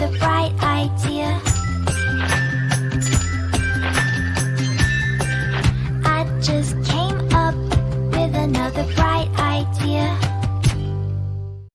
the bright idea. I just